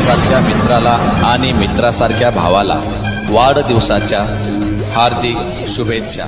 मित्रासारख्या मित्राला आणि मित्रासारख्या भावाला वाढदिवसाच्या हार्दिक शुभेच्छा.